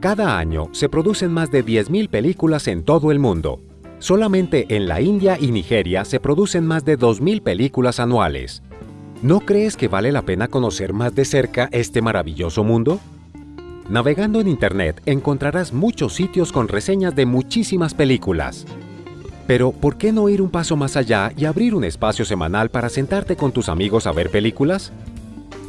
Cada año se producen más de 10.000 películas en todo el mundo. Solamente en la India y Nigeria se producen más de 2.000 películas anuales. ¿No crees que vale la pena conocer más de cerca este maravilloso mundo? Navegando en Internet encontrarás muchos sitios con reseñas de muchísimas películas. Pero, ¿por qué no ir un paso más allá y abrir un espacio semanal para sentarte con tus amigos a ver películas?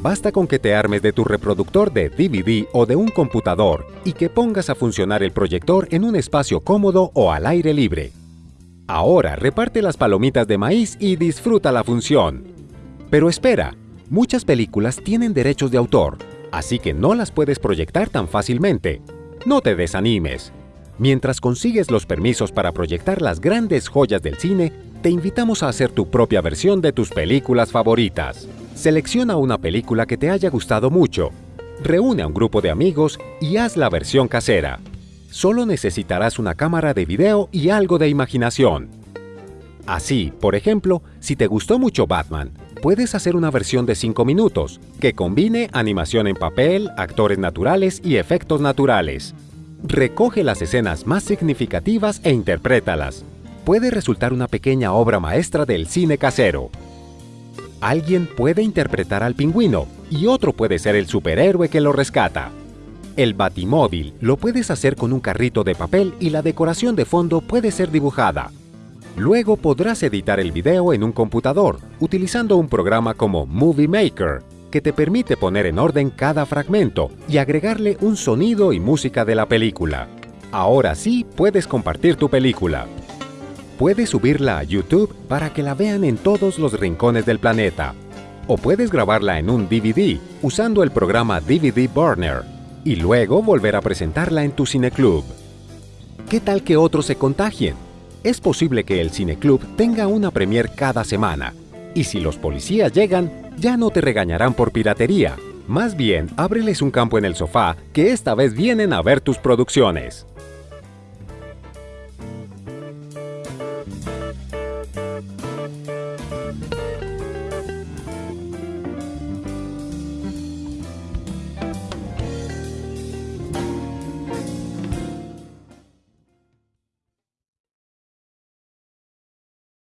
Basta con que te armes de tu reproductor de DVD o de un computador y que pongas a funcionar el proyector en un espacio cómodo o al aire libre. Ahora reparte las palomitas de maíz y disfruta la función. Pero espera, muchas películas tienen derechos de autor, así que no las puedes proyectar tan fácilmente. No te desanimes. Mientras consigues los permisos para proyectar las grandes joyas del cine, te invitamos a hacer tu propia versión de tus películas favoritas. Selecciona una película que te haya gustado mucho, reúne a un grupo de amigos y haz la versión casera. Solo necesitarás una cámara de video y algo de imaginación. Así, por ejemplo, si te gustó mucho Batman, puedes hacer una versión de 5 minutos que combine animación en papel, actores naturales y efectos naturales. Recoge las escenas más significativas e interprétalas. Puede resultar una pequeña obra maestra del cine casero. Alguien puede interpretar al pingüino y otro puede ser el superhéroe que lo rescata. El batimóvil lo puedes hacer con un carrito de papel y la decoración de fondo puede ser dibujada. Luego podrás editar el video en un computador utilizando un programa como Movie Maker, que te permite poner en orden cada fragmento y agregarle un sonido y música de la película. Ahora sí puedes compartir tu película. Puedes subirla a YouTube para que la vean en todos los rincones del planeta. O puedes grabarla en un DVD usando el programa DVD Burner y luego volver a presentarla en tu cineclub. ¿Qué tal que otros se contagien? Es posible que el cineclub tenga una premier cada semana y si los policías llegan, ya no te regañarán por piratería. Más bien, ábreles un campo en el sofá que esta vez vienen a ver tus producciones.